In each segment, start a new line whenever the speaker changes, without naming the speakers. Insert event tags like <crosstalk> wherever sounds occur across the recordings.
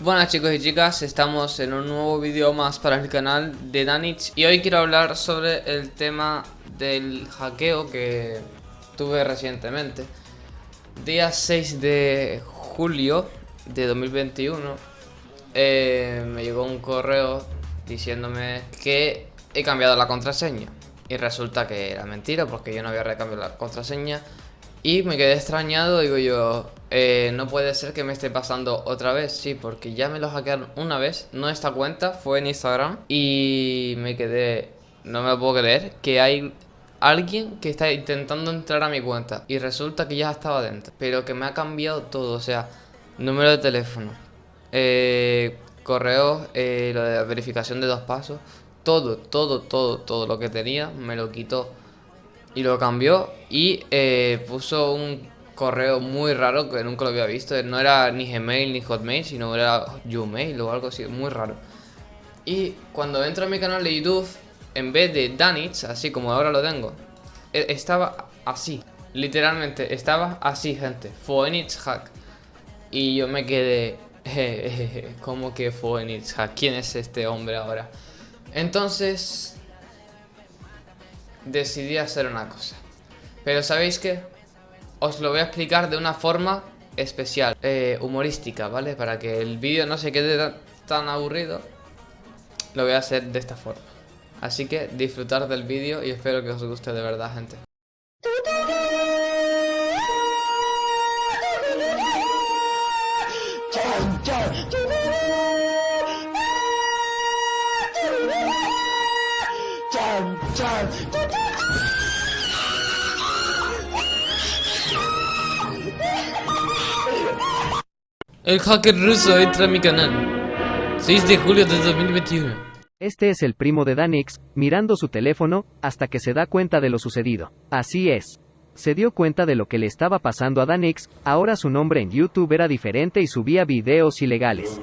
Buenas chicos y chicas, estamos en un nuevo vídeo más para el canal de Danich. Y hoy quiero hablar sobre el tema del hackeo que tuve recientemente. Día 6 de julio de 2021 eh, Me llegó un correo diciéndome que he cambiado la contraseña. Y resulta que era mentira porque yo no había recambiado la contraseña y me quedé extrañado, digo yo, eh, no puede ser que me esté pasando otra vez, sí, porque ya me lo hackearon una vez, no esta cuenta, fue en Instagram. Y me quedé, no me lo puedo creer, que hay alguien que está intentando entrar a mi cuenta y resulta que ya estaba dentro, pero que me ha cambiado todo, o sea, número de teléfono, eh, correo, eh, lo de verificación de dos pasos, todo, todo, todo, todo lo que tenía me lo quitó y lo cambió y eh, puso un correo muy raro que nunca lo había visto. No era ni Gmail ni Hotmail, sino era Gmail o algo así, muy raro. Y cuando entro a mi canal de YouTube, en vez de Danich, así como ahora lo tengo, e, estaba así. Literalmente, estaba así, gente. Phoenix Hack. Y yo me quedé... <laughs> ¿Cómo que Phoenix Hack? ¿Quién es este hombre ahora? Entonces, decidí hacer una cosa. Pero ¿sabéis qué? Os lo voy a explicar de una forma especial, eh, humorística, ¿vale? Para que el vídeo no se quede tan, aburrido, lo voy a hacer de esta forma. Así que disfrutar del vídeo y espero que os guste de verdad, gente. El hacker ruso entra a mi canal. 6 de julio de 2021.
Este es el primo de Danix, mirando su teléfono, hasta que se da cuenta de lo sucedido. Así es. Se dio cuenta de lo que le estaba pasando a Danix, ahora su nombre en YouTube era diferente y subía videos ilegales.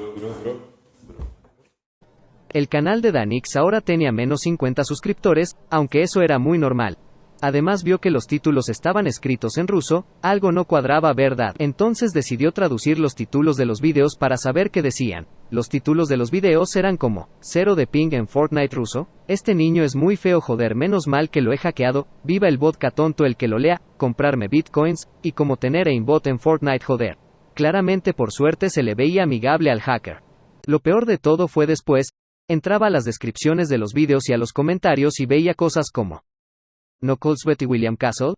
El canal de Danix ahora tenía menos 50 suscriptores, aunque eso era muy normal. Además vio que los títulos estaban escritos en ruso, algo no cuadraba verdad. Entonces decidió traducir los títulos de los videos para saber qué decían. Los títulos de los videos eran como, cero de ping en Fortnite ruso, este niño es muy feo joder menos mal que lo he hackeado, viva el vodka tonto el que lo lea, comprarme bitcoins, y como tener aimbot en Fortnite joder. Claramente por suerte se le veía amigable al hacker. Lo peor de todo fue después, entraba a las descripciones de los videos y a los comentarios y veía cosas como, ¿No Colesbeth y William Castle?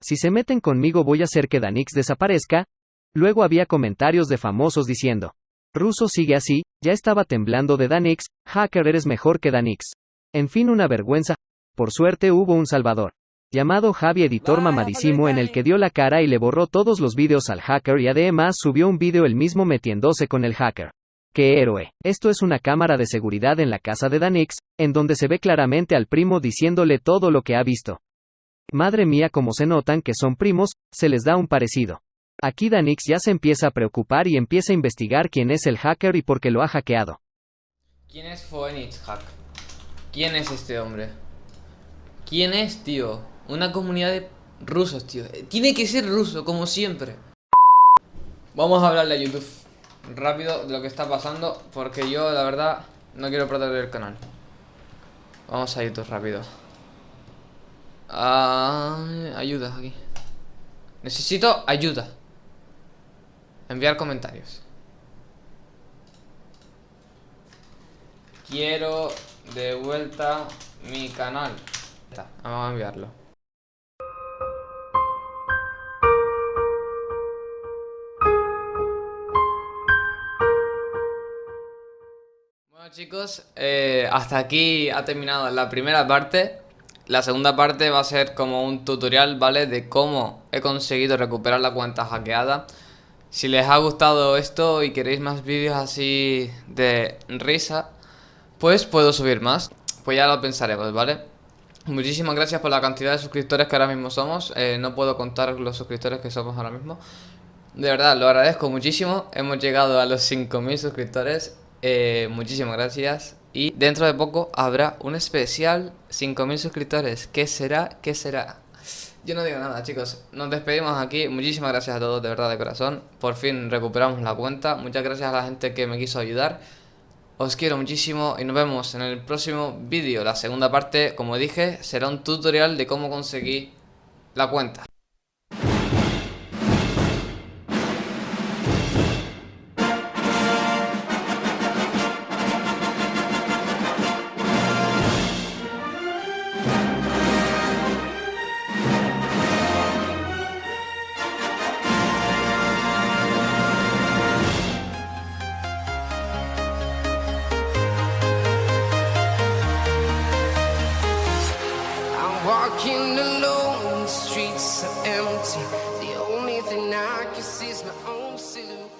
Si se meten conmigo voy a hacer que Danix desaparezca. Luego había comentarios de famosos diciendo. Ruso sigue así, ya estaba temblando de Danix, hacker eres mejor que Danix. En fin una vergüenza. Por suerte hubo un salvador. Llamado Javi Editor Mamadísimo en el que dio la cara y le borró todos los vídeos al hacker y además subió un vídeo él mismo metiéndose con el hacker. ¡Qué héroe! Esto es una cámara de seguridad en la casa de Danix, en donde se ve claramente al primo diciéndole todo lo que ha visto. Madre mía, como se notan que son primos, se les da un parecido. Aquí Danix ya se empieza a preocupar y empieza a investigar quién es el hacker y por qué lo ha hackeado.
¿Quién es Phoenix Hack? ¿Quién es este hombre? ¿Quién es, tío? Una comunidad de rusos, tío. Tiene que ser ruso, como siempre. Vamos a hablarle a YouTube rápido de lo que está pasando Porque yo la verdad no quiero perder el canal. Vamos a YouTube rápido. Ah, Ayuda aquí. Necesito ayuda. Enviar comentarios. Quiero de vuelta mi canal. Vamos a enviarlo chicos, eh, hasta aquí ha terminado la primera parte. La segunda parte va a ser como un tutorial, ¿vale? De cómo he conseguido recuperar la cuenta hackeada. Si les ha gustado esto y queréis más vídeos así de risa Pues puedo subir más. Pues ya lo pensaremos, ¿vale? Muchísimas gracias por la cantidad de suscriptores que ahora mismo somos. Eh, No puedo contar los suscriptores que somos ahora mismo. De verdad, lo agradezco muchísimo. Hemos llegado a los 5.000 suscriptores eh, muchísimas gracias. Y dentro de poco habrá un especial 5000 suscriptores. ¿Qué será? ¿Qué será? Yo no digo nada, chicos. Nos despedimos aquí. Muchísimas gracias a todos, de verdad, de corazón. Por fin recuperamos la cuenta. Muchas gracias a la gente que me quiso ayudar. Os quiero muchísimo y nos vemos en el próximo vídeo. La segunda parte, como dije, será un tutorial de cómo conseguir la cuenta. to